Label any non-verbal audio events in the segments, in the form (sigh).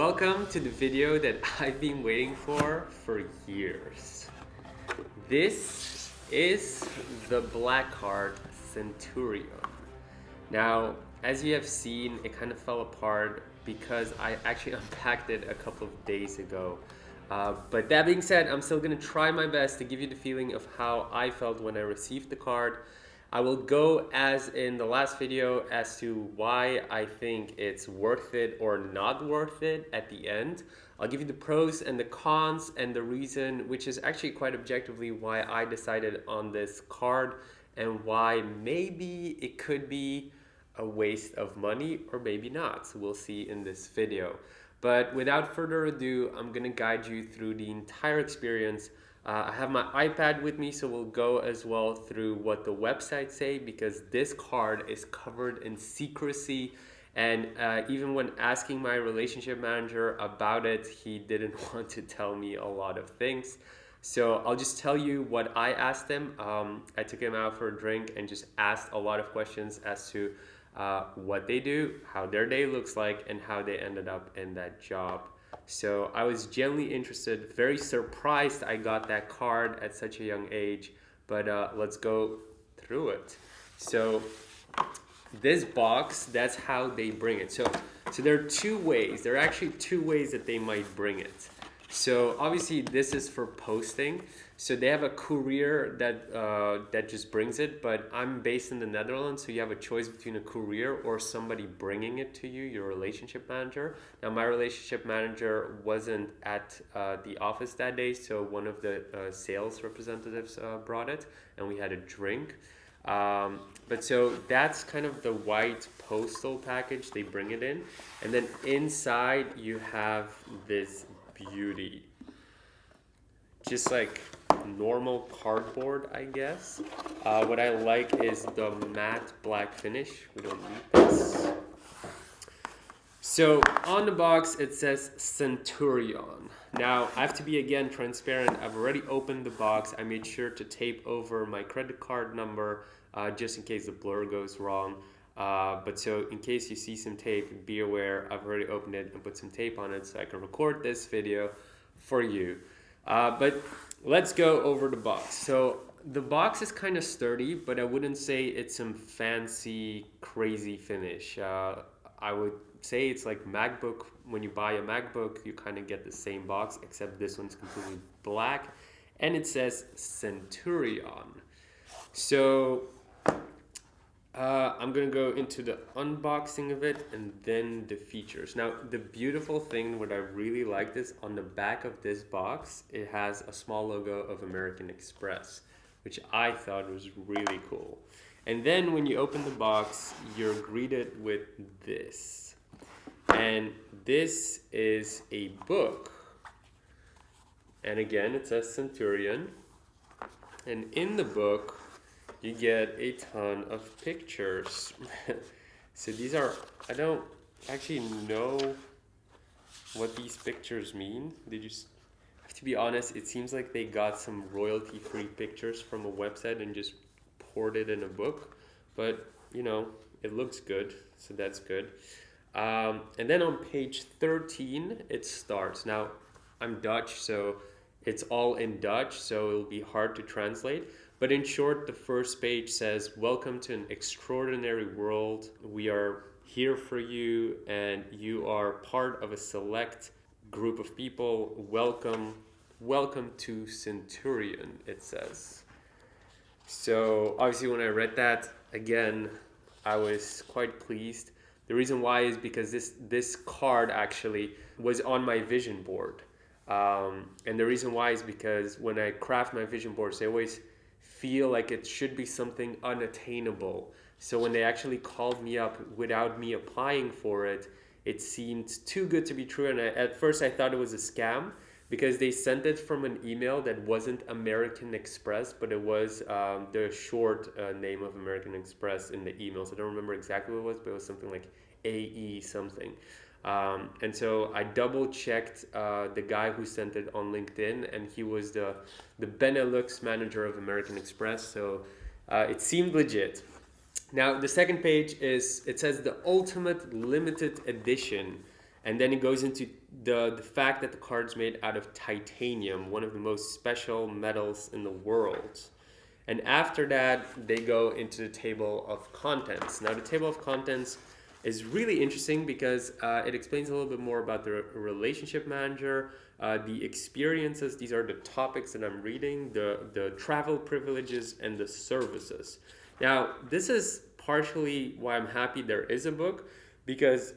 Welcome to the video that (laughs) I've been waiting for for years. This is the Black Card Centurion. Now, as you have seen, it kind of fell apart because I actually (laughs) unpacked it a couple of days ago. Uh, but that being said, I'm still gonna try my best to give you the feeling of how I felt when I received the card. I will go as in the last video as to why I think it's worth it or not worth it at the end. I'll give you the pros and the cons and the reason, which is actually quite objectively why I decided on this card and why maybe it could be a waste of money or maybe not. So we'll see in this video. But without further ado, I'm gonna guide you through the entire experience uh, I have my iPad with me, so we'll go as well through what the websites say because this card is covered in secrecy. And uh, even when asking my relationship manager about it, he didn't (laughs) want to tell me a lot of things. So I'll just tell you what I asked him. Um, I took him out for a drink and just asked a lot of questions as to uh, what they do, how their day looks like, and how they ended up in that job. So I was genuinely interested, very surprised I got that card at such a young age, but uh, let's go through it. So this box, that's how they bring it. So, so there are two ways, there are actually two ways that they might bring it. So obviously this is for posting. So they have a courier that uh, that just brings it, but I'm based in the Netherlands, so you have a choice between a courier or somebody bringing it to you, your relationship manager. Now my relationship manager wasn't at uh, the office that day, so one of the uh, sales representatives uh, brought it, and we had a drink. Um, but so that's kind of the white postal package, they bring it in. And then inside you have this beauty. Just like normal cardboard, I guess. Uh, what I like is the matte black finish. We don't need this. So on the box, it says Centurion. Now, I have to be again transparent. I've already opened the box. I made sure to tape over my credit card number uh, just in case the blur goes wrong. Uh, but so in case you see some tape, be aware I've already opened it and put some tape on it so I can record this video for you. Uh, but let's go over the box. So the box is kind of sturdy, but I wouldn't say it's some fancy, crazy finish. Uh, I would say it's like MacBook. When you buy a MacBook, you kind of get the same box, except this one's completely black. And it says Centurion. So uh, I'm gonna go into the unboxing of it and then the features. Now, the beautiful thing, what I really liked is on the back of this box, it has a small logo of American Express, which I thought was really cool. And then when you open the box, you're greeted with this. And this is a book. And again, it says Centurion. And in the book, you get a ton of pictures. (laughs) so these are, I don't actually know what these pictures mean. They just, to be honest, it seems like they got some royalty free pictures from a website and just poured it in a book. But, you know, it looks good, so that's good. Um, and then on page 13, it starts. Now, I'm Dutch, so it's all in Dutch, so it'll be hard to translate. But in short, the first page says, Welcome to an extraordinary world. We are here for you, and you are part of a select group of people. Welcome, welcome to Centurion, it says. So, obviously, when I read that again, I was quite pleased. The reason why is because this, this card actually was on my vision board. Um, and the reason why is because when I craft my vision boards, I always feel like it should be something unattainable. So when they actually called me up without me applying for it, it seemed too good to be true. And I, at first I thought it was a scam because they sent it from an email that wasn't American Express, but it was um, the short uh, name of American Express in the emails. I don't remember exactly what it was, but it was something like AE something. Um, and so I double checked uh, the guy who sent it on LinkedIn, and he was the, the Benelux manager of American Express. So uh, it seemed legit. Now, the second page is it says the ultimate limited edition. and then it goes into the the fact that the card's made out of titanium, one of the most special metals in the world. And after that, they go into the table of contents. Now, the table of contents is really interesting because uh, it explains a little bit more about the relationship manager, uh, the experiences. These are the topics that I'm reading, the, the travel privileges, and the services. Now, this is partially why I'm happy there is a book because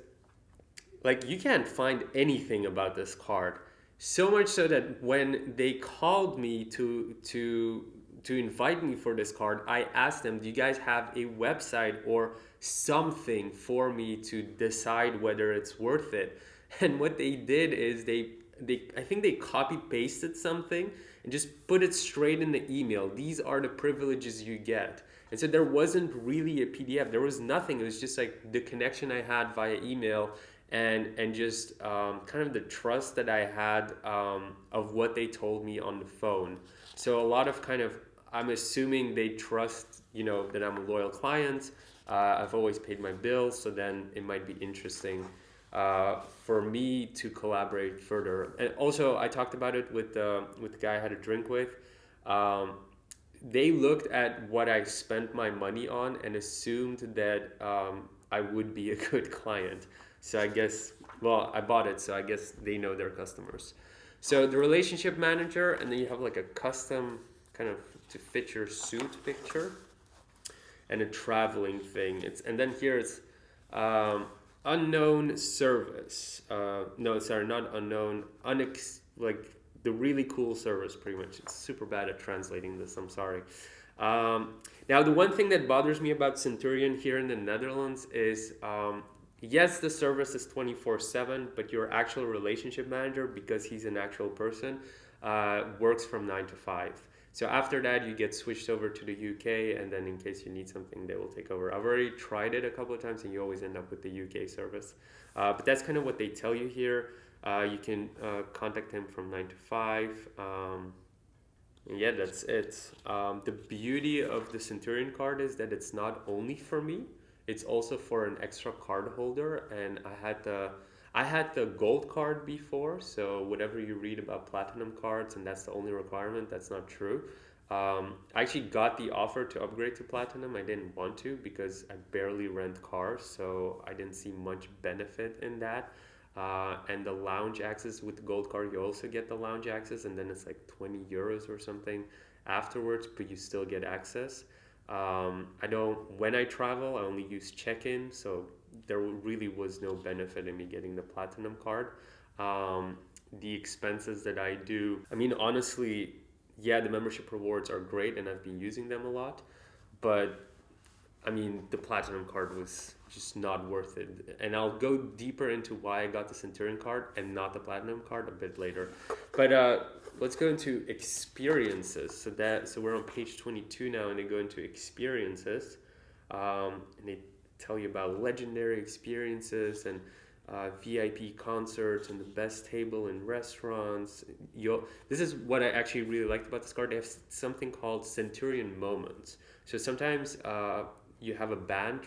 like you can't find anything about this card so much so that when they called me to to to invite me for this card i asked them do you guys have a website or something for me to decide whether it's worth it. (laughs) And what they did is they they i think they copy pasted something and just put it straight in the email. These are the privileges you get. And so there wasn't really a pdf there was nothing. It was just like the connection i had via email and and just um, kind of the trust that I had um, of what they told me on the phone. So a lot of kind of I'm assuming they trust you know that I'm a loyal client. Uh, I've always paid my bills, so then it might be interesting uh, for me to collaborate further. And also, I talked about it with the with the guy I had a drink with. Um, they looked at what I spent my money on and assumed that um, I would be a (laughs) good client. So I guess, well, I bought it, so I guess they know their customers. So the relationship manager, and then you have like a custom kind of to fit your suit picture, and a traveling thing. It's and then here it's um, unknown service. Uh, no, sorry, not unknown. Unex like the really cool service, pretty much. It's super bad at translating this. I'm sorry. Um, now, the one thing that bothers me about Centurion here in the Netherlands is um, yes, the service is 24 7, but your actual relationship manager, because he's an actual person, uh, works from 9 to 5. So after that, you get switched over to the UK, and then in case you need something, they will take over. I've already tried it a couple of times, and you always end up with the UK service. Uh, but that's kind of what they tell you here. Uh, you can uh, contact them from 9 to 5. Um, yeah, that's it. Um, the beauty of the Centurion card is that it's not only for me it's also for an extra card holder and i had the i had the gold card before so whatever you read about platinum cards and that's the only requirement that's not true. Um, i actually got the offer to upgrade to platinum. I didn't want to because i barely rent cars so i didn't see much benefit in that. Uh, and the lounge access with the gold card you also get the lounge access and then it's like 20 euros or something afterwards but you still get access. Um, I don't, when I travel, I only use check in, so there really was no benefit in me getting the platinum card. Um, the expenses that I do, I mean, honestly, yeah, the membership rewards are great and I've been using them a lot, but I mean, the platinum card was just not worth it. And I'll go deeper into why I got the Centurion card and not the platinum card a bit later. But uh, let's go into experiences. So that so we're on page 22 now, and they go into experiences, um, and they tell you about legendary experiences and uh, VIP concerts and the best table in restaurants. you this is what I actually really liked about this card. They have something called Centurion Moments. So sometimes uh, you have a band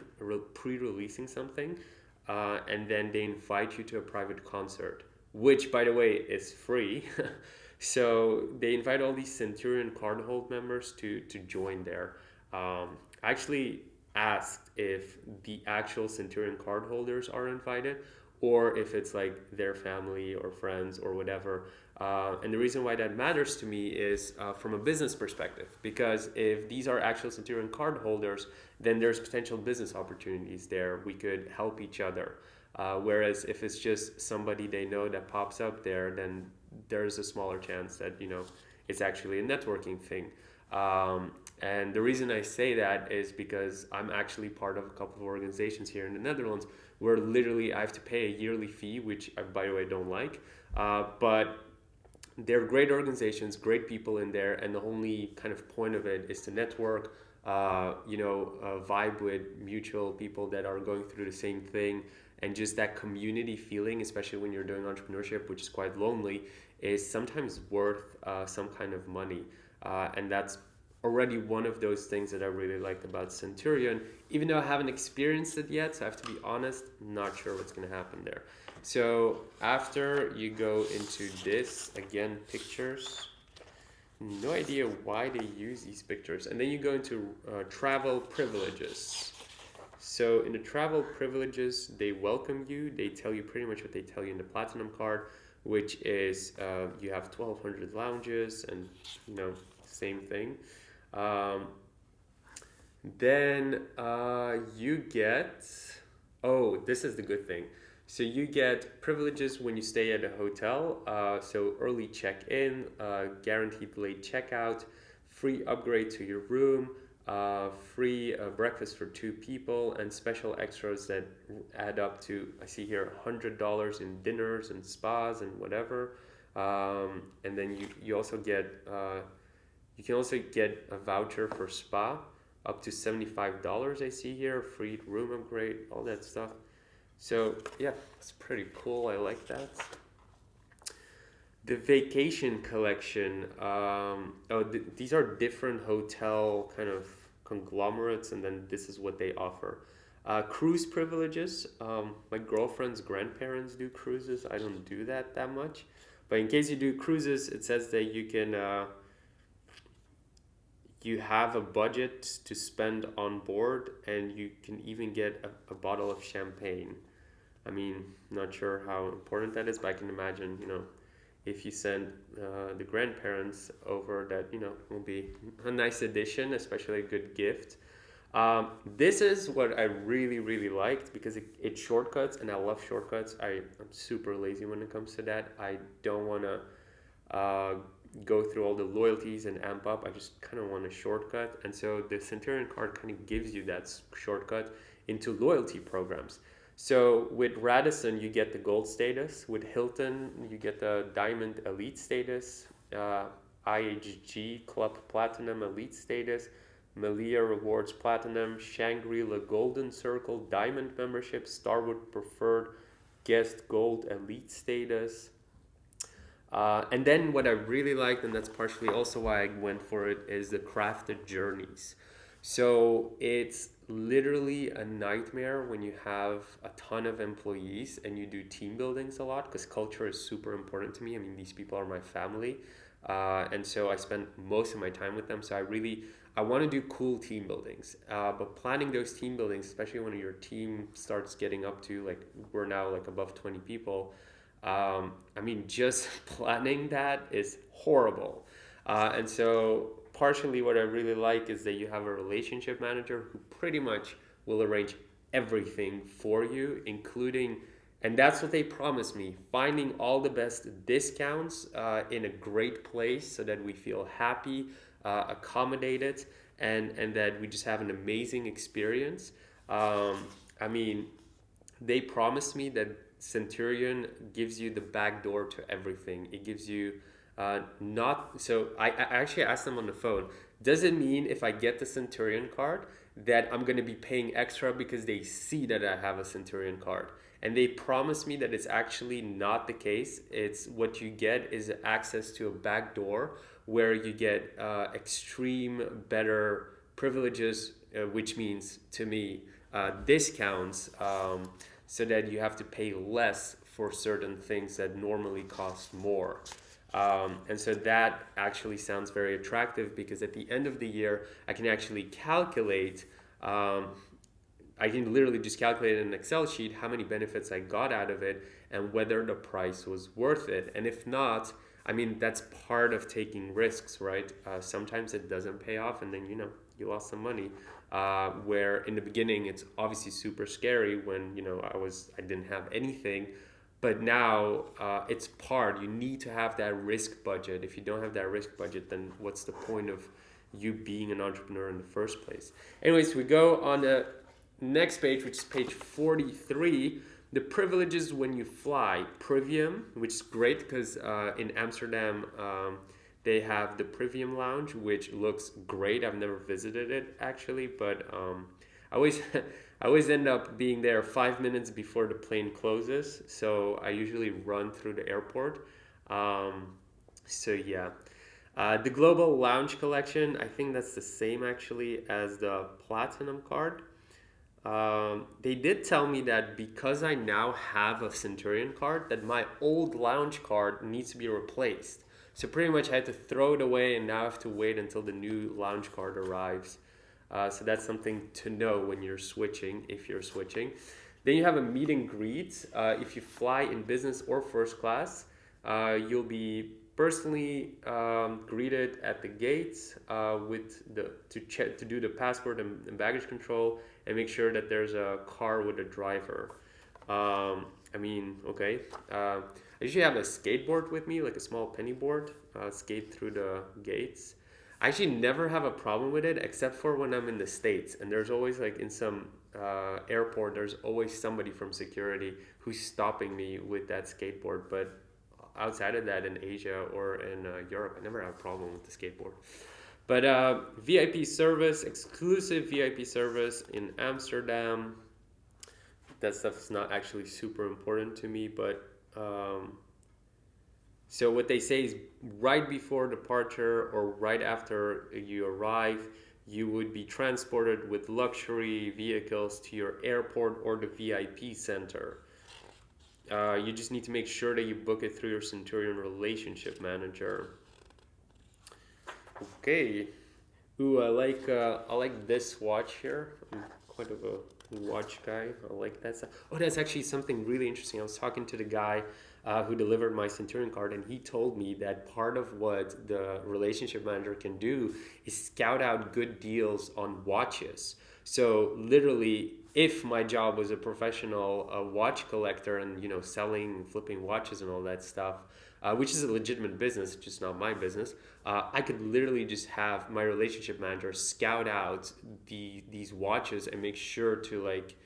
pre-releasing something, uh, and then they invite you to a private concert, which, by the way, is free. (laughs) so they invite all these Centurion cardhold members to to join there. Um, actually asked if the actual Centurion cardholders are invited or if it's like their family or friends or whatever. Uh, and the reason why that matters to me is uh, from a business perspective, because if these are actual Centurion card holders, then there's potential business opportunities there. We could help each other. Uh, whereas if it's just somebody they know that pops up there, then there's a smaller chance that you know it's actually a networking thing. Um, and the reason I say that is because I'm actually part of a couple of organizations here in the Netherlands where literally I have to pay a yearly fee, which I, by the way, don't like. Uh, but they're great organizations, great people in there, and the only kind of point of it is to network, uh, you know, uh, vibe with mutual people that are going through the same thing, and just that community feeling, especially when you're doing entrepreneurship, which is quite lonely, is sometimes worth uh, some kind of money, uh, and that's already one of those things that I really liked about Centurion, even though I haven't experienced it yet, so I have to be honest, not sure what's going to happen there. So after you go into this, again, pictures, no idea why they use these pictures. And then you go into uh, travel privileges. So in the travel privileges, they welcome you. They tell you pretty much what they tell you in the platinum card, which is uh, you have 1,200 lounges and, you know, same thing. Um, then uh, you get, oh, this is the good thing. So you get privileges when you stay at a hotel. Uh, so early check-in, uh, guaranteed late checkout, free upgrade to your room, uh, free uh, breakfast for two people, and special extras that add up to I see here hundred dollars in dinners and spas and whatever. Um, and then you you also get uh, you can also get a voucher for spa up to seventy five dollars. I see here free room upgrade, all that stuff. So yeah, it's pretty cool. I like that. The vacation collection. Um, oh, th these are different hotel kind of conglomerates, and then this is what they offer. Uh, cruise privileges. Um, my girlfriend's grandparents do cruises. I don't do that that much, but in case you do cruises, it says that you can. Uh, you have a budget to spend on board and you can even get a, a bottle of champagne I mean, not sure how important that is, but I can imagine, you know, if you send uh, the grandparents over, that you know will be a nice addition, especially a good gift. Um, this is what I really, really liked because it, it shortcuts, and I love shortcuts. I, I'm super lazy when it comes to that. I don't want to uh, go through all the loyalties and amp up. I just kind of want a shortcut. And so the Centurion card kind of gives you that shortcut into loyalty programs. So with Radisson, you get the gold status. With Hilton, you get the diamond elite status. Uh, IHG Club Platinum Elite status. Meliá Rewards Platinum, Shangri-La Golden Circle Diamond membership, Starwood Preferred Guest Gold Elite status. Uh, and then what I really liked, and that's partially also why I went for it, is the crafted journeys. So it's literally a nightmare when you have a ton of employees and you do team buildings a lot because culture is super important to me. I mean, these people are my family. Uh, and so I spend most of my time with them. So I really, I want to do cool team buildings. Uh, but planning those team buildings, especially when your team starts getting up to like, we're now like above 20 people. Um, I mean, just (laughs) planning that is horrible. Uh, and so partially what I really like is that you have a relationship manager who pretty much will arrange everything for you, including, and that's what they promised me, finding all the best discounts uh, in a great place so that we feel happy, uh, accommodated, and, and that we just have an amazing experience. Um, I mean, they promised me that Centurion gives you the back door to everything. It gives you uh, not so I, I actually asked them on the phone. Does it mean if I get the Centurion card that I'm going to be paying extra because they see that I have a Centurion card? And they promised me that it's actually not the case. It's what you get is access to a back door where you get uh, extreme better privileges, uh, which means to me uh, discounts, um, so that you have to pay less for certain things that normally cost more. Um, and so that actually sounds very attractive because at the end of the year, I can actually calculate, um, I can literally just calculate in an Excel sheet how many benefits I got out of it and whether the price was worth it. And if not, I mean, that's part of taking risks, right? Uh, sometimes it doesn't pay off and then, you know, you lost some money. Uh, where in the beginning, it's obviously super scary when, you know, I was, I didn't have anything. But now uh, it's part. You need to have that risk budget. If you don't have that risk budget then what's the point of you being an entrepreneur in the first place? Anyways we go on the next page which is page 43 the privileges when you fly. Privium which is great because uh, in amsterdam um, they have the privium lounge which looks great i've never visited it actually but um, i always (laughs) I always end up being there five minutes before the plane closes, so I usually run through the airport. Um, so yeah, uh, the Global Lounge Collection, I think that's the same actually as the Platinum card. um, they did tell me that because I now have a Centurion card, that my old lounge card needs to be replaced. So pretty much I had to throw it away and now I have to wait until the new lounge card arrives. Uh, so that's something to know when you're switching, if you're switching. Then you have a meet and greet. Uh, if you fly in business or first class, uh, you'll be personally um, greeted at the gates uh, with the to check to do the passport and, and, baggage control and make sure that there's a car with a driver. Um, I mean, okay. I usually have a skateboard with me, like a small penny board, uh, skate through the gates. I actually never have a problem with it except for when I'm in the States. And there's always, like, in some uh, airport, there's always somebody from security who's stopping me with that skateboard. But outside of that, in Asia or in uh, Europe, I never have a problem with the skateboard. But uh, VIP service, exclusive VIP service in Amsterdam. That stuff is not actually super important to me, but um, so what they say is right before departure or right after you arrive, you would be transported with luxury vehicles to your airport or the VIP center. Uh, you just need to make sure that you book it through your Centurion relationship manager. Okay. Ooh, I like uh, I like this watch here. I'm quite of a watch guy. I like that stuff. Oh, that's actually something really interesting. I was talking to the guy uh, who delivered my Centurion card, and he told me that part of what the relationship manager can do is scout out good deals on watches. So literally, if my job was a professional uh, watch collector and you know selling, flipping watches and all that stuff, uh, which is a legitimate business, just not my business. Uh, I could literally just have my relationship manager scout out the these watches and make sure to like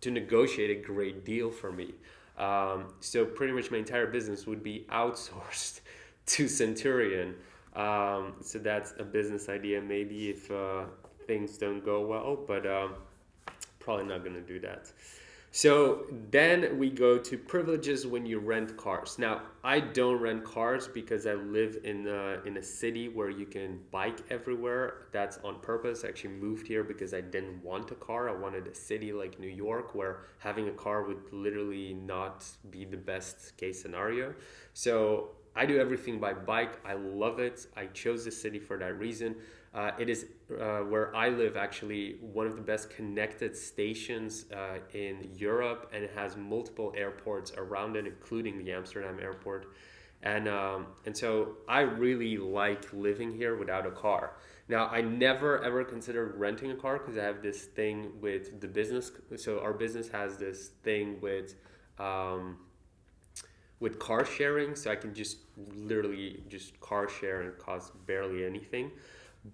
to negotiate a great deal for me. Um, so pretty much my entire business would be outsourced (laughs) to Centurion. Um, so that's a business idea. Maybe if uh, things don't go well, but um, probably not going to do that. So then we go to privileges when you rent cars. Now, I don't rent cars because I live in a, in a city where you can bike everywhere. That's on purpose. I actually moved here because I didn't want a car. I wanted a city like New York where having a car would literally not be the best case scenario. So I do everything by bike. I love it. I chose the city for that reason. Uh, it is uh, where I live, actually, one of the best connected stations uh, in Europe, and it has multiple airports around it, including the Amsterdam airport. And, um, and so I really like living here without a car. Now, I never ever considered renting a car because I have this thing with the business. So, our business has this thing with. Um, with car sharing, so I can just literally just car share and cost barely anything.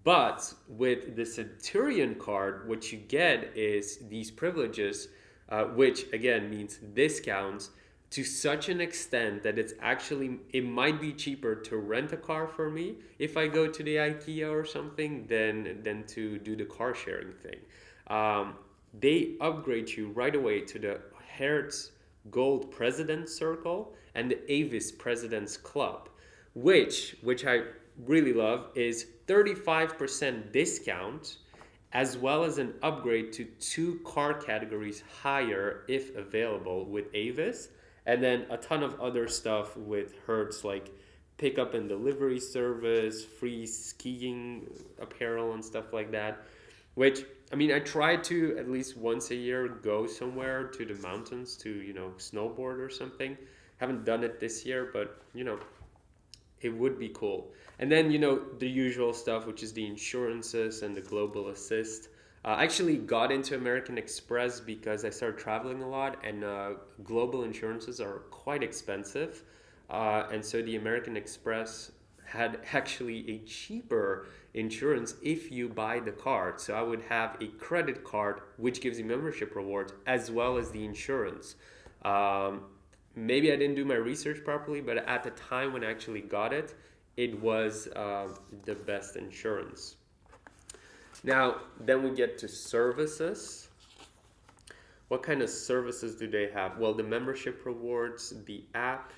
But with the Centurion card, what you get is these privileges, uh, which again means discounts to such an extent that it's actually it might be cheaper to rent a car for me if I go to the IKEA or something than than to do the car sharing thing. Um, they upgrade you right away to the Hertz Gold President Circle and the Avis President's Club, which which I really love is 35% discount as well as an upgrade to two car categories higher if available with Avis and then a ton of other stuff with Hertz like pickup and delivery service, free skiing apparel and stuff like that. Which I mean, I try to at least once a year go somewhere to the mountains to you know snowboard or something. Haven't done it this year, but you know, it would be cool. And then, you know, the usual stuff, which is the insurances and the global assist. Uh, I actually got into American Express because I started traveling a lot, and uh, global insurances are quite expensive. Uh, and so the American Express had (laughs) actually a cheaper insurance if you buy the card. So I would have a credit card, which gives you membership rewards, as well as the insurance. Um, maybe I didn't do my research properly, but at the time when I actually got it, it was uh, the best insurance. Now, then we get to services. What kind of services do they have? Well, the membership rewards, the app.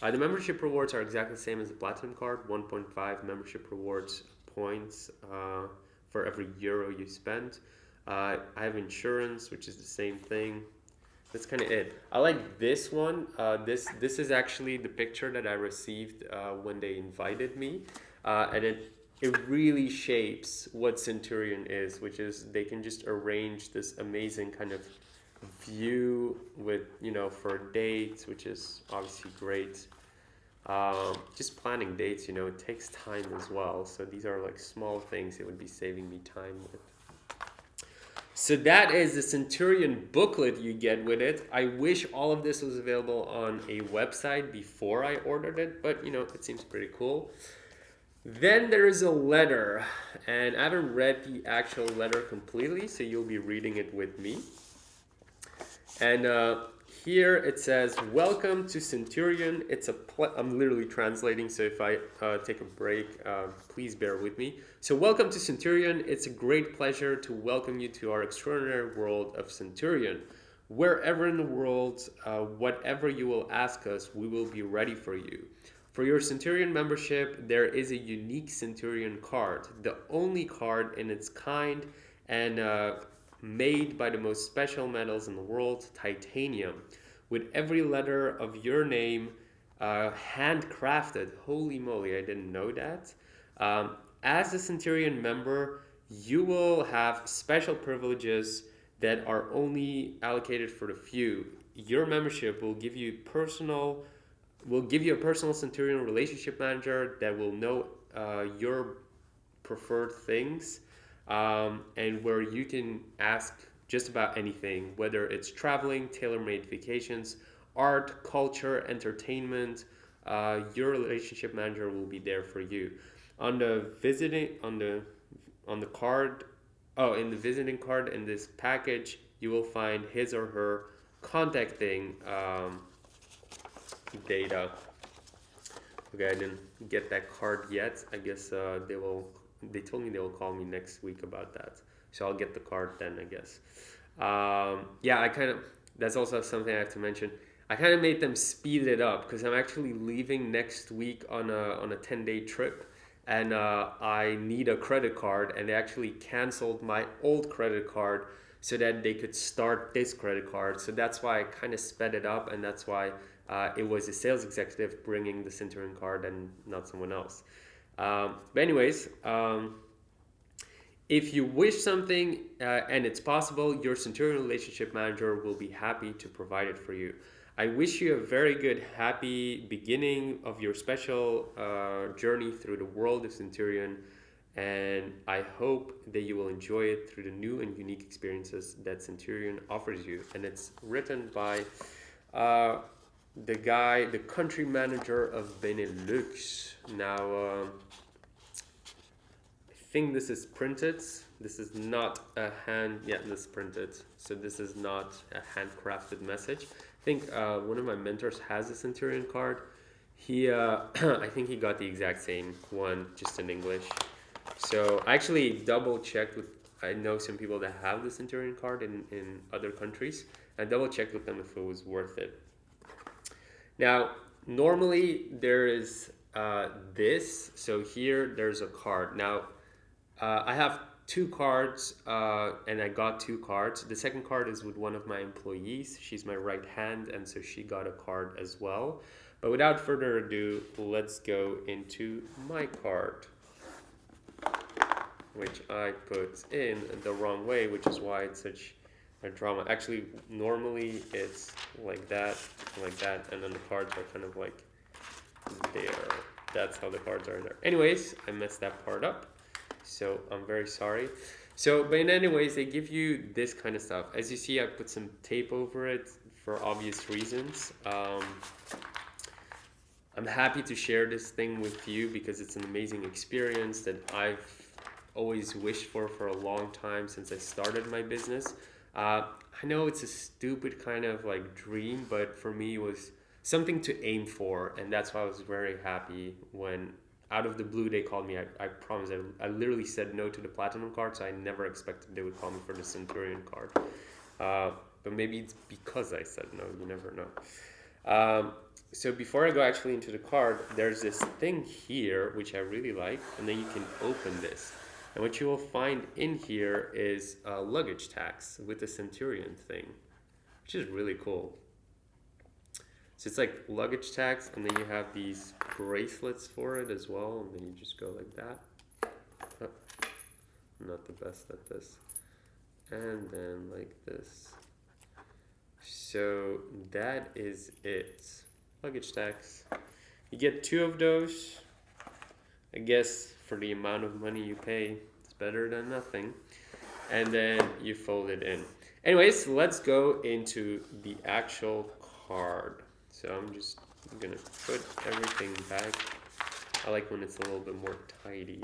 Uh, the membership rewards are exactly the same as the Platinum card 1.5 membership rewards points uh, for every euro you spend. Uh, I have insurance, which is the same thing. That's kind of it. I like this one. Uh, this this is actually the picture that I received uh, when they invited me, uh, and it it really shapes what Centurion is, which is they can just arrange this amazing kind of view with you know for dates, which is obviously great. Um, just planning dates, you know, it takes time as well. So these are like small things it would be saving me time with. So that is the Centurion booklet you get with it. I wish all of this was available on a website before I ordered it, but you know, it seems pretty cool. Then there is a letter, and I haven't read the actual letter completely, so you'll be reading it with me. And uh, here it says, Welcome to Centurion. It's a, I'm literally translating, so if I uh, take a break, uh, please bear with me. So, welcome to Centurion. It's a great pleasure to welcome you to our extraordinary world of Centurion. Wherever in the world, uh, whatever you will ask us, we will be ready for you. For your Centurion membership, there is a unique Centurion card, the only card in its kind, and uh, made by the most special metals in the world, titanium, with every letter of your name uh, handcrafted. Holy moly, I didn't know that. Um, as a Centurion member, you will have special privileges that are only allocated for the few. Your membership will give you personal will give you a personal Centurion relationship manager that will know uh, your preferred things um, and where you can ask just about anything, whether it's traveling, tailor-made vacations, art, culture, entertainment. Uh, your relationship manager will be there for you. On the visiting on the on the card, oh, in the visiting card in this package, you will find his or her contacting um, data. Okay, I didn't get that card yet. I guess uh, they will they told me they will call me next week about that. So I'll get the card then, I guess. Um, yeah, I kind of, that's also something I have to mention. I kind of made them speed it up because I'm actually leaving next week on a, on a 10 day trip and uh, I need a credit card and they actually canceled my old credit card so that they could start this credit card. So that's why I kind of sped it up and that's why uh, it was a sales executive bringing the Centurion card and not someone else. Um, but anyways, um, if you wish something uh, and it's possible, your Centurion relationship manager will be happy to provide it for you. I wish you a very good, happy beginning of your special uh, journey through the world of Centurion. And I hope that you will enjoy it through the new and unique experiences that Centurion offers you. And it's written by uh, the guy, the country manager of Benelux. Now, uh, I think this is printed. This is not a hand, yeah, this is printed. So this is not a handcrafted message. I think uh, one of my mentors has a Centurion card. He, uh, (clears throat) I think he got the exact same one, just in English. So I actually double checked with, I know some people that have the Centurion card in, in other countries. I double checked with them if it was worth it. Now, normally there is uh, this. So here there's a card. Now, uh, I have two cards uh, and I got two cards. The second card is with one of my employees. She's my right hand and so she got a card as well. But without further ado, let's go into my card which I put in the wrong way, which is why it's such drama. Actually, normally it's like that, like that, and then the cards are kind of like there. That's how the cards are in there. Anyways, I messed that part up, so I'm very sorry. So, but in anyways, they give you this kind of stuff. As you see, I put some tape over it for obvious reasons. Um, I'm happy to share this thing with you because it's an amazing experience that I've always wished for for a long time since I started my business. Uh, I know it's a stupid kind of like dream, but for me it was something to aim for, and that's why I was very happy when out of the blue they called me. I, I promise I, I literally said no to the platinum card, so I never expected they would call me for the Centurion card. Uh, but maybe it's because I said no. You never know. Um, so before I go actually into the card, there's this thing here which I really like, and then you can open this. And what you will find in here is a luggage tax with the Centurion thing, which is really cool. So it's like luggage tax, and then you have these bracelets for it as well, and then you just go like that. Oh, not the best at this. And then like this. So that is it. Luggage tax. You get two of those. I guess for the amount of money you pay, it's better than nothing. And then you fold it in. Anyways, let's go into the actual card. So I'm just gonna put everything back. I like when it's a little bit more tidy.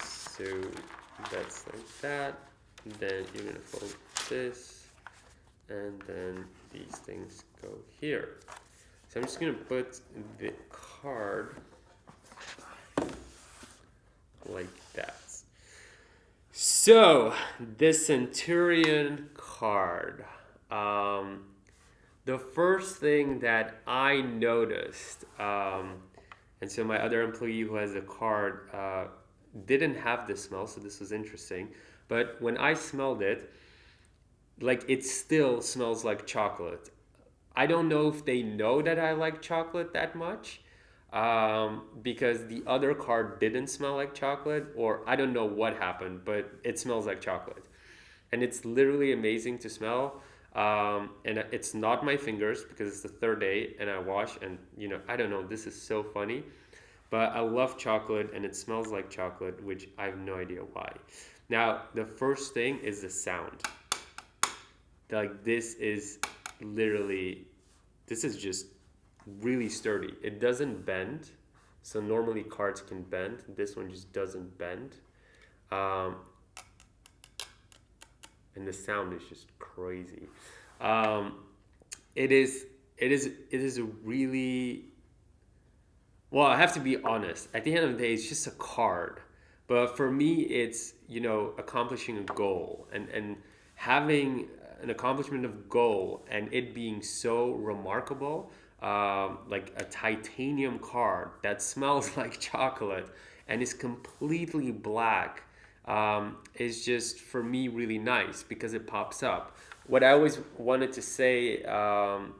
So that's like that. Then you're gonna fold this and then these things go here. So I'm just gonna put the card like that. So the Centurion card. Um, the first thing that I noticed, um, and so my other employee who has a card uh, didn't have the smell, so this was interesting. But when I smelled it, like it still smells like chocolate. I don't know if they know that I like chocolate that much um, because the other card didn't smell like chocolate, or I don't know what happened, but it smells like chocolate. And it's literally amazing to smell. Um, and it's not my fingers because it's the third day and I wash, and you know, I don't know, this is so funny. But I love chocolate and it smells like chocolate, which I have no idea why. Now, the first thing is the sound. Like, this is literally, this is just really sturdy. It doesn't bend. So normally cards can bend. This one just doesn't bend. Um, and the sound is just crazy. Um, it is it is it is a really well, I have to be honest. At the end of the day, it's just a card. But for me, it's you know accomplishing a goal and and having an accomplishment of goal and it being so remarkable um, like a titanium card that (laughs) smells like chocolate and is completely black um, is just for me really nice because it pops up. What I always wanted to say um,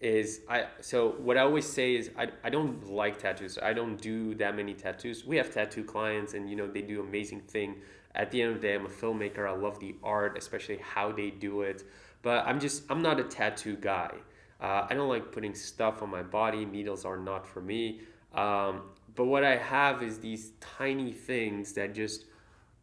is I so what I always say is I, I don't like tattoos. I don't do that many tattoos. We have tattoo clients and you know they do amazing thing. At the end of the day, I'm a filmmaker. I love the art, especially how they do it. But I'm just I'm not a tattoo guy. Uh, I don't like putting stuff on my body. Needles are not for me. Um, but what I have is these tiny things that just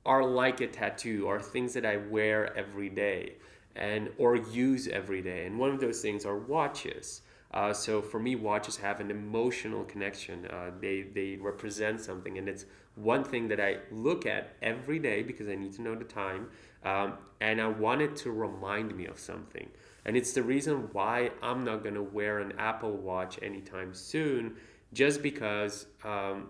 are like a tattoo, are things that I wear every day and or use every day. And one of those things are watches. Uh, so for me, watches have an emotional connection. Uh, they they represent something, and it's one thing that I look at every day because I need to know the time, um, and I want it to remind me of something. And it's the reason why I'm not gonna wear an Apple Watch anytime soon, just because um,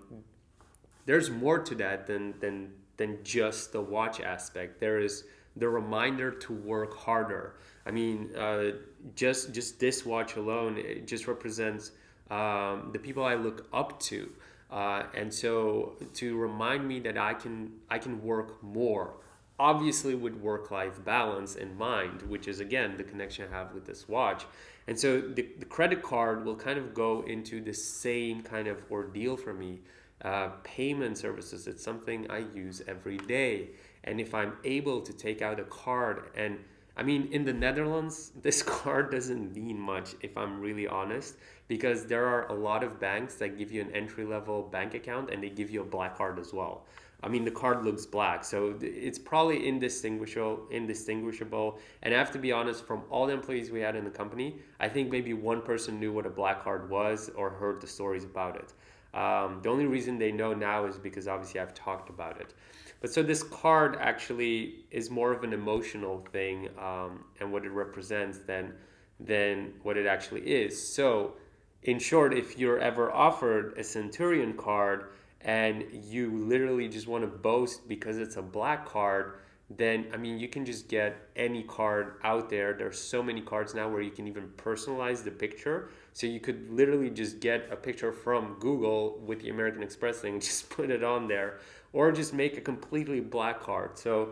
there's more to that than than than just the watch aspect. There is the reminder to work harder. I mean, uh, just just this watch alone, it just represents um, the people I look up to, uh, and so to remind me that I can I can work more obviously with work-life balance in mind which is again the connection i have with this watch. And so the, the credit card will kind of go into the same kind of ordeal for me. Uh, payment services it's something i use every day. And if i'm able to take out a card and i mean in the netherlands (laughs) this card doesn't mean much if i'm really honest because there are a lot of banks that give you an entry level bank account and they give you a black card as well I mean, the card looks black, so it's probably indistinguishable. Indistinguishable, and I have to be honest. From all the employees we had in the company, I think maybe one person knew what a black card was or heard the stories about it. Um, the only reason they know now is because obviously I've talked about it. But so this card actually is more of an emotional thing um, and what it represents than than what it actually is. So, in short, if you're ever offered a Centurion card and you literally just want to boast because it's a black card, then I mean you can just get any card out there. There's so many cards now where you can even personalize the picture. So you could literally just get a picture from Google with the American Express thing, (laughs) just put it on there, or just make a completely black card. So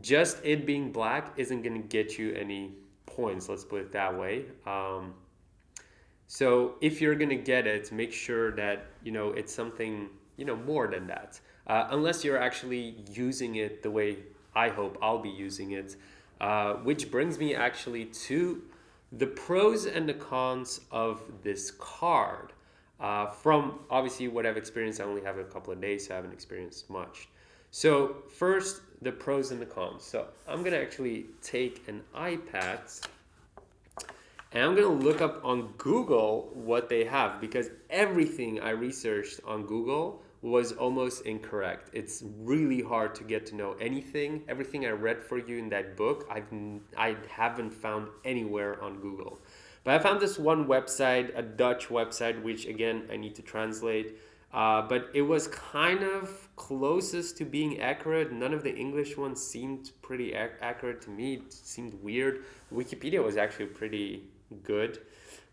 just it being black isn't going to get you any points. Let's put it that way. Um, so if you're going to get it, make sure that you know it's something you know more than that. Uh, unless you're actually using it the way I hope I'll be using it. Uh, which brings me actually to the pros and the cons of this card. Uh, from obviously what I've experienced, I only have a couple of days, so I haven't experienced much. So first, the pros and the cons. So I'm gonna actually take an iPad and I'm gonna look up on Google what they have because everything I researched on Google was almost incorrect. It's really hard to get to know anything. Everything I read for you in that book, I've I haven't found anywhere on Google. But I found this one website, a Dutch website, which again I need to translate. Uh, but it was kind of closest to being accurate. None of the English ones seemed pretty ac- accurate to me. It seemed weird. Wikipedia was actually pretty good.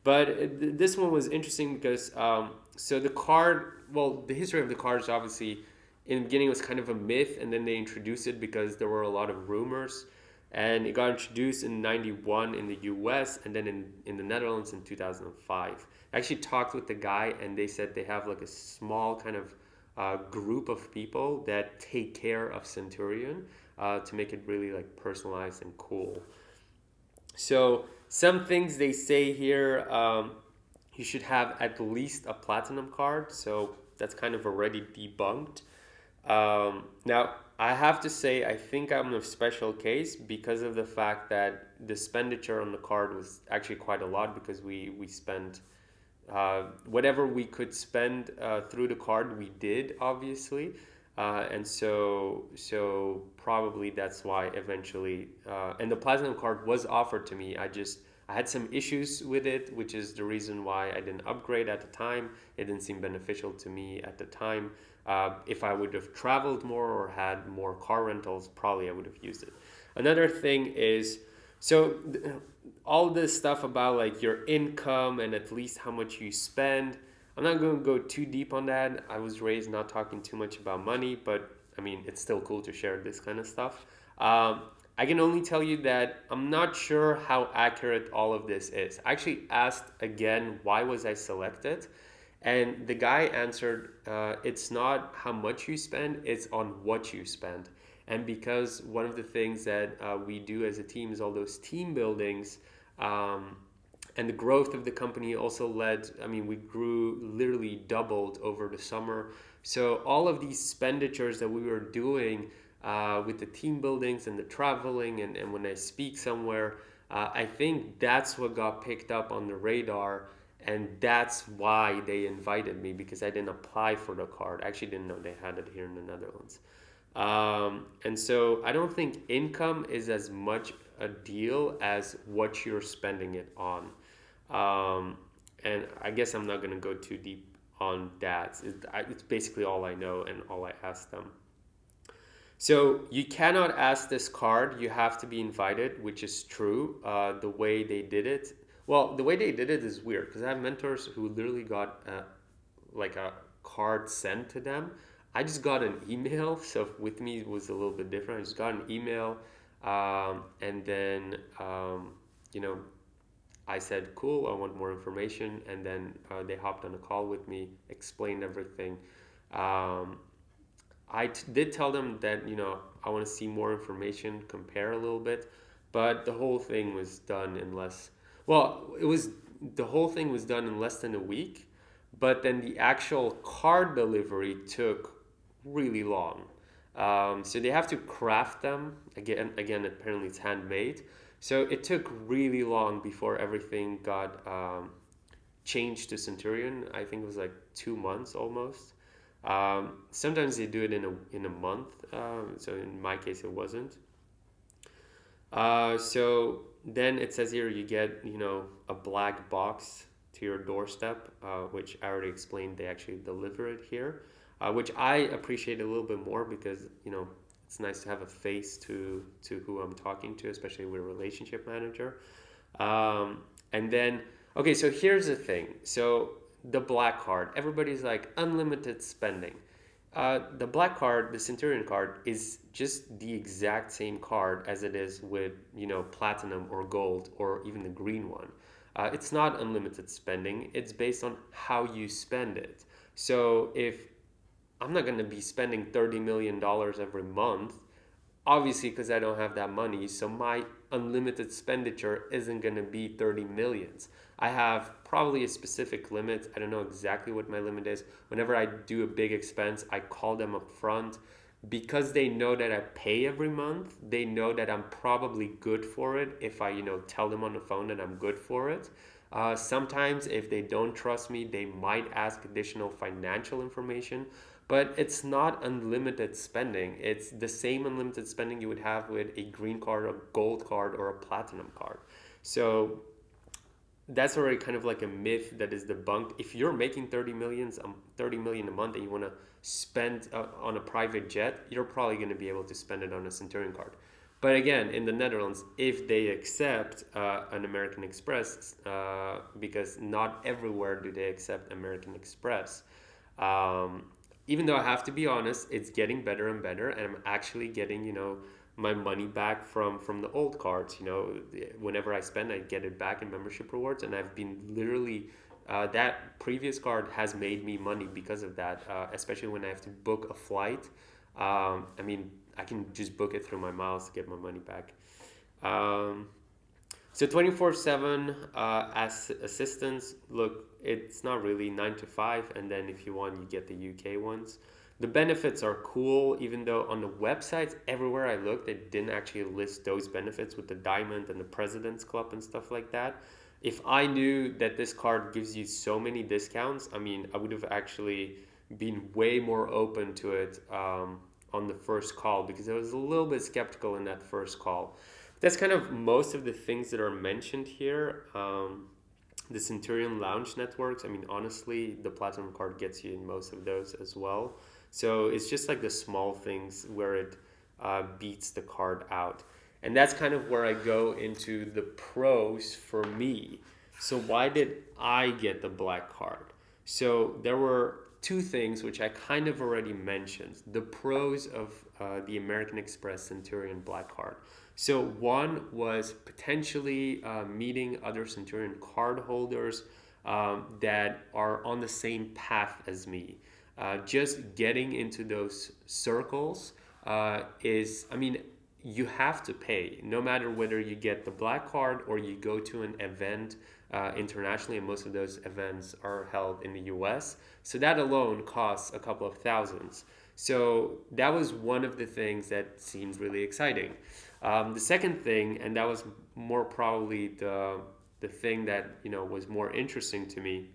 But this one was interesting because um, so the card, well, the history of the card is obviously in the beginning was kind of a myth, and then they introduced it because there were a lot of rumors. And it got introduced in 91 in the US and then in, in the Netherlands in 2005. I actually talked with the guy, and they said they have like a small kind of uh, group of people that take care of Centurion uh, to make it really like personalized and cool. So some things they say here, um, you should have at least a platinum card. So that's kind of already debunked. Um, now, I have to say, I think I'm a special case because of the fact that the expenditure on the card was actually quite a lot because we, we spent uh, whatever we could spend uh, through the card, we did, obviously. Uh, and so, so probably that's why eventually, uh, and the platinum card was offered to me. I just I had some issues with it, which is the reason why I didn't upgrade at the time. It didn't seem beneficial to me at the time. Uh, if I would have traveled more or had more car rentals, probably I would have used it. Another thing is, so all this stuff about like your income and at least how much you spend. I'm not going to go too deep on that. I was raised not talking too much about money, but I mean, it's still cool to share this kind of stuff. Um, I can only tell you that I'm not sure how accurate all of this is. I actually asked again, why was I selected? And the guy answered, uh, it's not how much you spend, it's on what you spend. And because one of the things that uh, we do as a team is all those team buildings, um, and the growth of the company also led, I mean, we grew literally doubled over the summer. So all of these expenditures that we were doing uh, with the team buildings and the traveling and, and when I speak somewhere, uh, I think that's what got picked up on the radar and that's why they invited me because I didn't apply for the card. I actually didn't know they had it here in the Netherlands. Um, and so I don't think income is as much a deal as what you're spending it on. Um, and I guess I'm not going to go too deep on that. It's basically all I know and all I asked them. So you cannot ask this card. You have to be invited, which is true. Uh, the way they did it, well, the way they did it is weird because I have mentors who literally got a, like a card sent to them. I just got an email, (laughs) so with me it was a little bit different. I just got an email, um, and then um, you know, I said, "Cool, I want more information," and then uh, they hopped on a call with me, explained everything. Um, I t- did tell them that you know I want to see more information, compare a little bit, but the whole thing was done in less. Well, it was the whole thing was done in less than a week, but then the actual card delivery took really long. Um, so they have to craft them again. Again, apparently it's handmade. So it took really long before everything got um, changed to Centurion. I think it was like two months almost. Um, sometimes they do it in a in a month. Um, so in my case, it wasn't. Uh, so then it says here you get you know a black box to your doorstep, uh, which I already explained. They actually deliver it here, uh, which I appreciate a little bit more because you know it's nice to have a face to to who I'm talking to, especially with a relationship manager. Um, and then okay, so here's the thing. So the black card, everybody's like unlimited spending. Uh, the black card, the Centurion card, is just the exact same card as it is with you know platinum or gold or even the green one. Uh, it's not unlimited spending. It's based on how you spend it. So if I'm not going to be spending $30 million every month, obviously because I don't have that money. So my unlimited expenditure isn't going to be 30 millions. I have probably a specific limit. I don't know exactly what my limit is. Whenever I do a big expense, I call them up front because they know that I pay every month, they know that I'm probably good for it if I, you know, tell them on the phone that I'm good for it. Uh, sometimes, if they don't trust me, they might ask additional financial information, but it's not unlimited spending. It's the same unlimited spending you would have with a green card, a gold card, or a platinum card. So that's already kind of like a myth that is debunked. If you're making 30 millions, um, 30 million a month and you want to spend uh, on a private jet, you're probably going to be able to spend it on a Centurion card. But again, in the Netherlands, if they accept uh, an American Express, uh, because not everywhere do they accept American Express. Um, even though I have to be honest, it's getting better and better, and I'm actually getting, you know, my money back from from the old cards. You know, whenever I spend, I get it back in membership rewards, and I've been literally uh, that previous card has made me money because of that. Uh, especially when I have to book a flight. Um, I mean, I can just book it through my miles to get my money back. Um, so 24 uh, 7 as assistance, look, it's not really 9 to 5, and then if you want, you get the UK ones. The benefits are cool, even though on the websites, everywhere I looked, they didn't actually list those benefits with the diamond and the president's club and stuff like that. If I knew that this card gives you so many discounts, I mean, I would have actually been way more open to it um, on the first call because I was a little bit skeptical in that first call. That's kind of most of the things that are mentioned here. Um, the Centurion Lounge networks, I mean, honestly, the Platinum card gets you in most of those as well. So it's just like the small things where it uh, beats the card out. And that's kind of where I go into the pros for me. So why did I get the black card? So there were two things which I kind of already mentioned. The pros of uh, the American Express Centurion black card. So one was potentially uh, meeting other Centurion card holders um, that are on the same path as me. Uh, just getting into those circles uh, is, I mean, you have to pay no matter whether you get the black card or you go to an event uh, internationally, and most of those events are held in the US. So that alone costs a couple of thousands. So that was one of the things that seemed really exciting. Um, the second thing, and that was more probably the the thing that you know was more interesting to me,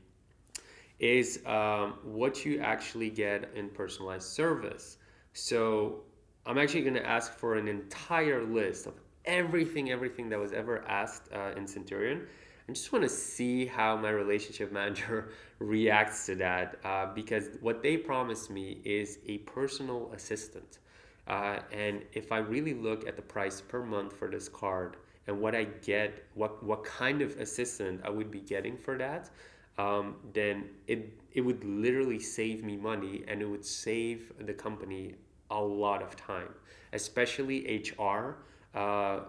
is um, what you actually get in personalized service. So I'm actually going to ask for an entire list of everything, everything that was ever asked uh, in Centurion. I just want to see how my relationship (laughs) manager reacts to that uh, because what they promised me is a personal assistant. Uh, and if I really look at the price per month for this card and what I get, what, what kind of assistant I would be getting for that, um, then it it would literally save me money and it would save the company a lot of time, especially HR. Uh,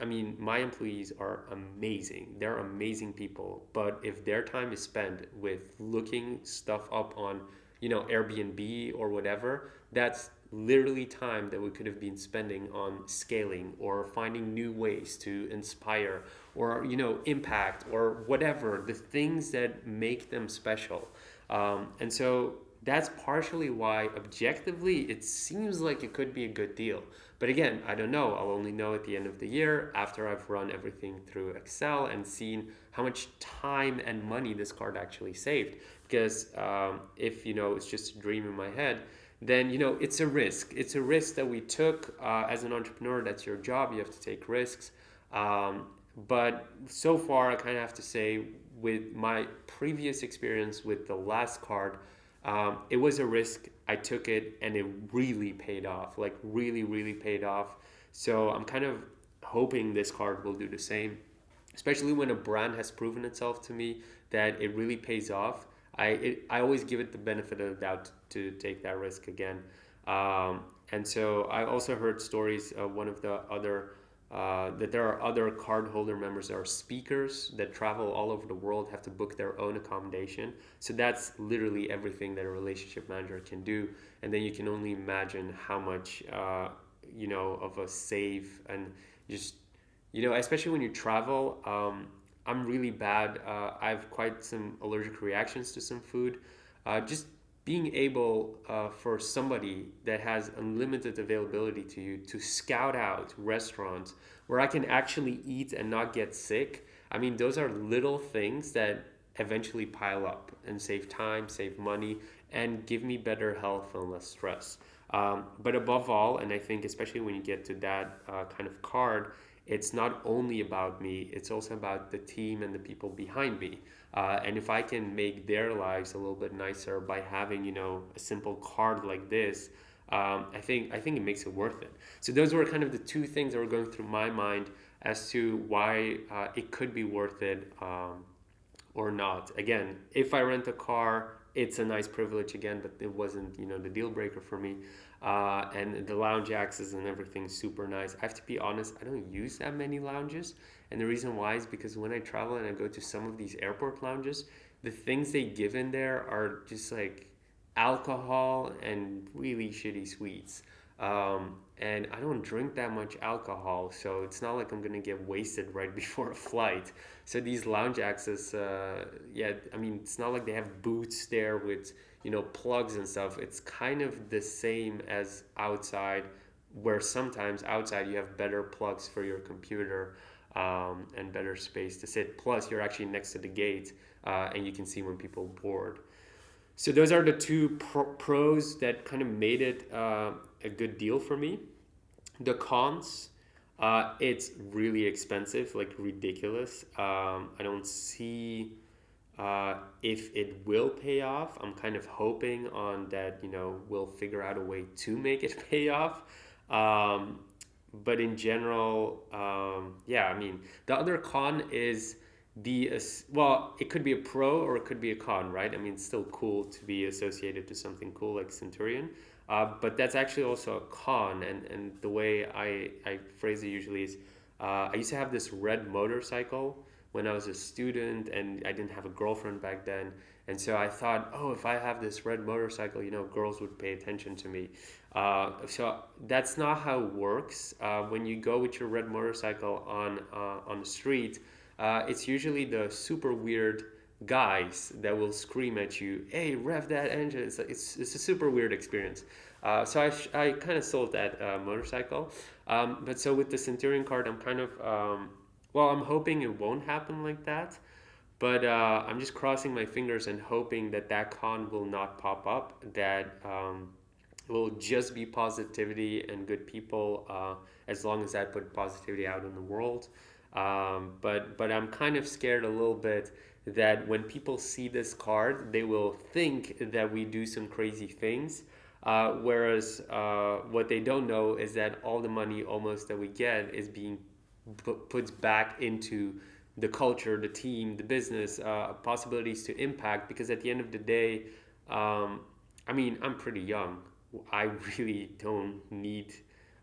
I mean, my employees are amazing. They're amazing people. But if their time is spent with looking stuff up on, you know, Airbnb or whatever, that's literally time that we could have been spending on scaling or finding new ways to inspire or you know impact or whatever the things that make them special. Um, and so that's partially why objectively it seems like it could be a good deal. But again i don't know. I'll only know at the end of the year after i've run everything through excel and seen how much time and money this card actually saved. Because um, if you know it's just a dream in my head then you know it's a risk. It's a risk that we took uh, as an entrepreneur. That's your job. You have to take risks. Um, but so far, I kind of have to say, with my previous experience with the last card, um, it was a risk I took it and it really paid off, like really, really paid off. So I'm kind of hoping this card will do the same, especially when a brand has proven itself to me that it really pays off. I, it, I always give it the benefit of the doubt to take that risk again. Um, and so I also heard stories of one of the other uh, that there are other cardholder members that are speakers that travel all over the world have to book their own accommodation so that's literally everything that a relationship manager can do and then you can only imagine how much uh, you know of a save and just you know especially when you travel um, i'm really bad uh, i have quite some allergic reactions to some food uh, just being able uh, for somebody that has unlimited availability to you to scout out restaurants where I can actually eat and not get sick. I mean, those are little things that eventually pile up and save time, save money, and give me better health and less stress. Um, but above all, and I think especially when you get to that uh, kind of card, it's not only about me, it's also about the team and the people behind me. Uh, and if I can make their lives a little bit nicer by having, you know, a simple card like this, um, I think I think it makes it worth it. So those were kind of the two things that were going through my mind as to why uh, it could be worth it um, or not. Again, if I rent a car, it's a nice privilege again, but it wasn't you know the deal breaker for me. Uh, and the lounge access and everything super nice. I have to be honest, I don't use that many lounges. And the reason why is because when I travel and I go to some of these airport lounges, the things they give in there are just like alcohol and really shitty sweets. Um, and I don't drink that much alcohol, so it's not like I'm gonna get wasted right (laughs) before a flight. So these lounge access, uh, yeah, I mean, it's not like they have booths there with you know plugs and stuff. It's kind of the same as outside, where sometimes outside you have better plugs for your computer um, and better space to sit. Plus, you're actually next to the gate uh, and you can see when people board. So those are the two pro- pros that kind of made it uh, a good deal for me. The cons, uh, it's really expensive, like ridiculous. Um, I don't see uh, if it will pay off. I'm kind of hoping on that, you know, we'll figure out a way to make it (laughs) pay off. Um, but in general, um, yeah, I mean, the other con is the well, it could be a pro or it could be a con, right? I mean, it's still cool to be associated to something cool like Centurion, uh, but that's actually also a con. And and the way I I phrase it usually is, uh, I used to have this red motorcycle when I was a student, and I didn't have a girlfriend back then. And so I thought, oh, if I have this red motorcycle, you know, girls would pay attention to me. Uh, so that's not how it works. Uh, when you go with your red motorcycle on uh, on the street, uh, it's usually the super weird guys that will scream at you, "Hey, rev that engine!" It's it's, it's a super weird experience. Uh, so I, I kind of sold that uh, motorcycle. Um, but so with the Centurion card, I'm kind of um, well, I'm hoping it won't happen like that. But I'm just crossing my fingers and hoping that that con will not pop up. That um, will just be positivity and good people uh, as long as I put positivity out in the world. Um, but but I'm kind of scared a little bit that when people see this card, they will think that we do some crazy things. Uh, whereas uh, what they don't know is that all the money almost that we get is being put back into the culture, the team, the business, uh, possibilities to impact. Because at the end of the day, um, I mean, I'm pretty young. I really (laughs) don't need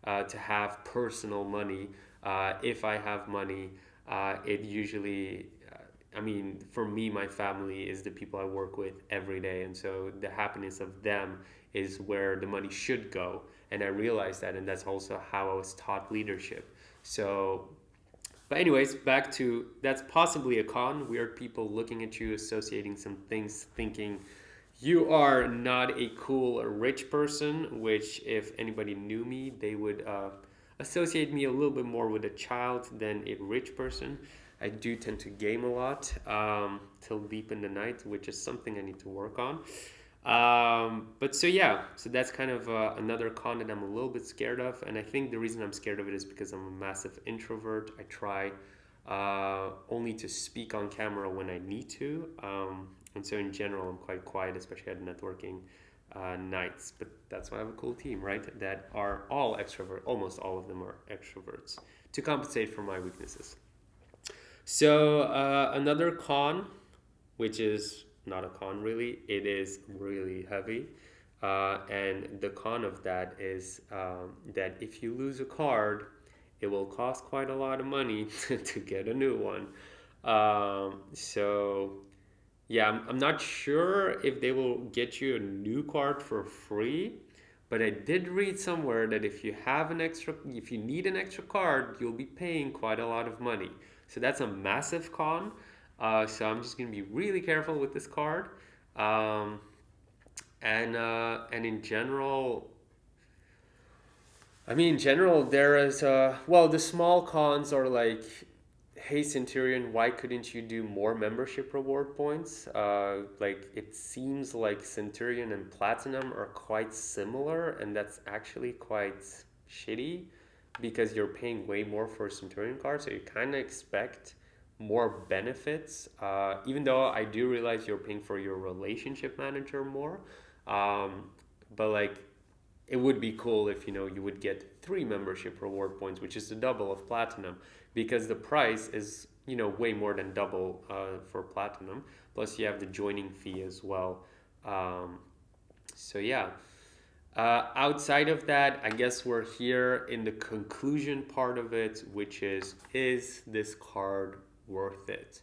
uh, to have personal money. Uh, if I have money, uh, it usually, uh, I mean, for me, my family is the people I work with every day. And so the happiness of them is where the money should go. And I realized that, and that's also how I was taught leadership. So, but, anyways, back to that's possibly a con. Weird people looking at you, associating some things, thinking, you are not a cool or rich person, which if anybody knew me, they would uh, associate me a little bit more with a child than a rich person. I do tend to game a lot um, till deep in the night, which is something I need to work on. Um, but so yeah, so that's kind of uh, another con that I'm a little bit scared of, and I think the reason I'm scared of it is because I'm a massive introvert. I try uh, only to speak on camera when I need to. Um, and so in general, I'm quite quiet, especially at networking uh, nights. But that's why I have a cool team, right? That are all extrovert. Almost all of them are extroverts to compensate for my weaknesses. So uh, another con, which is not a con really, it is really heavy. Uh, and the con of that is um, that if you lose a card, it will cost quite a lot of money (laughs) to get a new one. Um, so yeah, I'm, I'm not sure if they will get you a new card for free, but I did read somewhere that if you have an extra, if you need an extra card, you'll be paying quite a lot of money. So that's a massive con. Uh, so I'm just gonna be really careful with this card. Um, and uh, and in general, I mean, in general, there is uh, well, the small cons are like hey Centurion, why couldn't you do more membership reward points? Uh, like it seems like Centurion and Platinum are quite similar, and that's actually quite shitty because you're paying way more for a Centurion card, so you kind of expect more benefits. Uh, even though I do realize you're paying for your relationship manager more, um, but like it would be cool if you know you would get three membership reward points, which is the double of platinum because the price is you know way more than double uh, for platinum plus you have the joining fee as well um, so yeah uh, outside of that i guess we're here in the conclusion part of it which is is this card worth it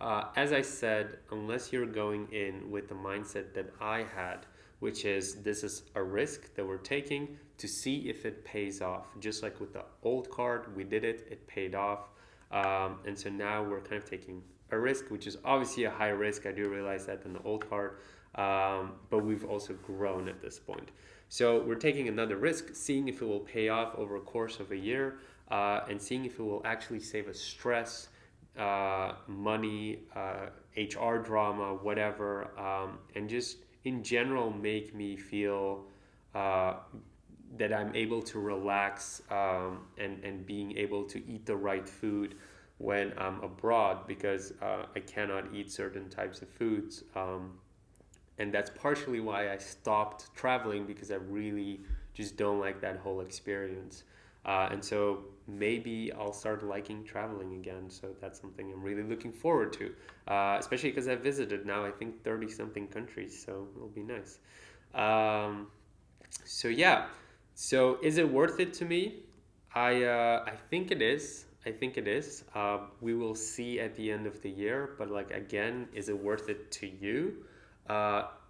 uh, as i said unless you're going in with the mindset that i had which is this is a risk that we're taking to see if it pays off. Just like with the old card, we did it, it paid off. Um, and so now we're kind of taking a risk, which is obviously a high risk. I do realize that than the old card, um, but we've also grown at this point. So we're taking another risk, seeing if it will pay off over a course of a year, uh, and seeing if it will actually save us stress, uh, money, uh, HR drama, whatever, um, and just in general make me feel uh, that I'm able to relax um, and, and being able to eat the right food when I'm abroad because uh, I cannot eat certain types of foods. Um, and that's partially why I stopped traveling because I really just don't like that whole experience. Uh, and so maybe I'll start liking traveling again. So that's something I'm really looking forward to, uh, especially because I've visited now, I think, 30 something countries. So it'll be nice. Um, so yeah, so is it worth it to me? I, uh, I think it is. I think it is. Uh, we will see at the end of the year, but like again, is it worth it to you?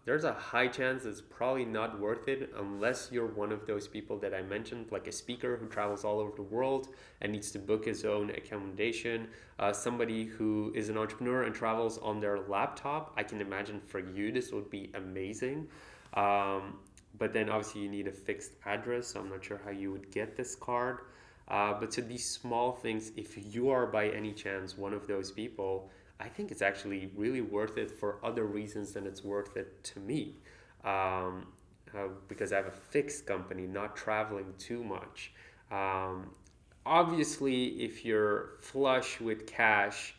There's a high chance it's probably not worth it unless you're one of those people that I mentioned, like a speaker who travels all over the world and needs to book his own accommodation, uh, somebody who is an entrepreneur and travels on their laptop. I can imagine for you this would be amazing. Um, but then obviously you need a fixed address, so I'm not sure how you would get this card. Uh, but to these small things, if you are by any chance one of those people, I think it's actually really worth it for other reasons than it's worth it to me. Um, uh, because I have a fixed company, not traveling too much. Um, obviously, if you're flush with cash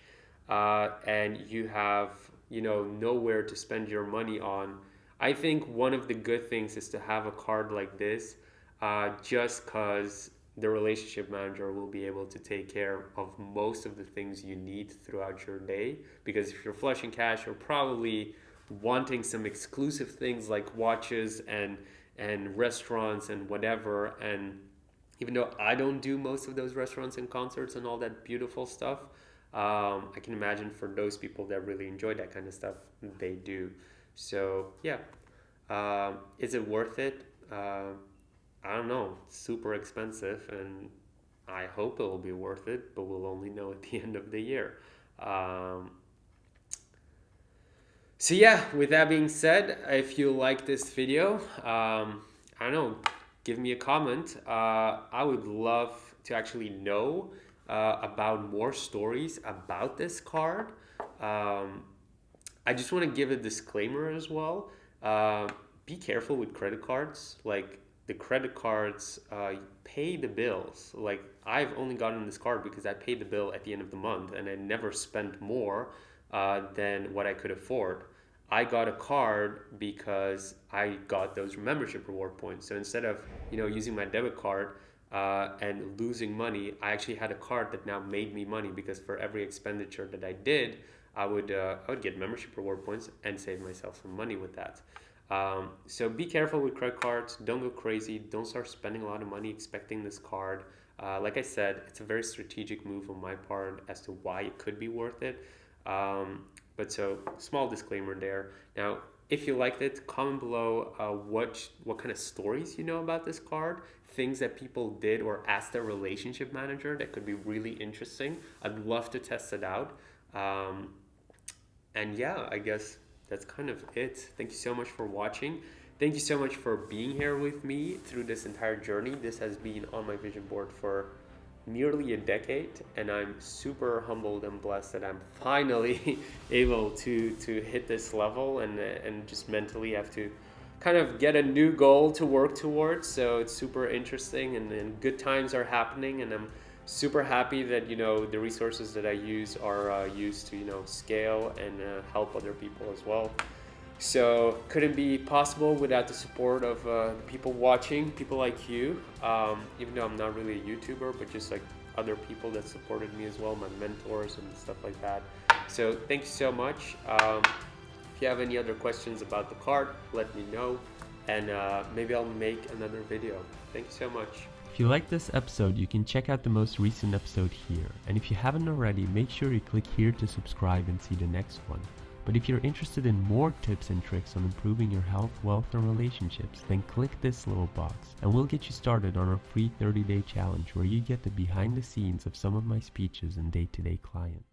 uh, and you have you know nowhere to spend your money on, I think one of the good things is to have a card like this, uh, just because the relationship manager will be able to take care of most of the things you need throughout your day. Because if you're flushing cash, you're probably wanting some exclusive things like watches and and restaurants and whatever. And even though I don't do most of those restaurants and concerts and all that beautiful stuff, um, I can imagine for those people that really enjoy that kind of stuff, they do. So yeah, um, is it worth it? Uh, I don't know, super expensive, and I hope it will be worth it, but we'll only know at (laughs) the end of the year. Um, so yeah, with that being said, if you like this video, um, I don't know, give me a comment. Uh, I would love to actually know uh, about more stories about this card. Um, I just want to give a disclaimer as well. Uh, be careful with credit cards. Like the credit cards uh, pay the bills. Like I've only gotten this card because I paid the bill at the end of the month and I never spent more uh, than what I could afford. I got a card because I got those membership reward points. So instead of you know using my debit card uh, and losing money, I actually had a card that now made me money because for every expenditure that I did, I would uh, I would get membership reward points and save myself some money with that. Um, so be careful with credit cards. Don't go crazy. Don't start spending a lot of money expecting this card. Uh, like I said, it's a very strategic move on my part as to why it could be worth it. Um, but so small disclaimer there. Now, if you liked it, comment below uh, what what kind of stories you know about this card, things that people did or asked their relationship manager that could be really interesting. I'd love to test it out. Um, and yeah, I guess that's kind of it. Thank you so much for watching. Thank you so much for being here with me through this entire journey. This has been on my vision board for nearly a decade and I'm super humbled and blessed that I'm finally (laughs) able to to hit this level and and just mentally have to kind of get a new goal to work towards so it's super interesting and, and good times are happening and I'm super happy that you know the resources that I use are uh, used to you know scale and uh, help other people as well so couldn't be possible without the support of uh, people watching, people like you. Um, even though I'm not really a YouTuber, but just like other people that supported me as well, my mentors and stuff like that. So thank you so much. Um, if you have any other questions about the card, let me know, and uh, maybe I'll make another video. Thank you so much. If you like this episode, you can check out the most recent episode here. And if you haven't already, make sure you click here to subscribe and see the next one. But if you're interested in more tips and tricks on improving your health, wealth, and relationships, then click this little box and we'll get you started on our free 30 day challenge where you get the behind the scenes of some of my speeches and day to day clients.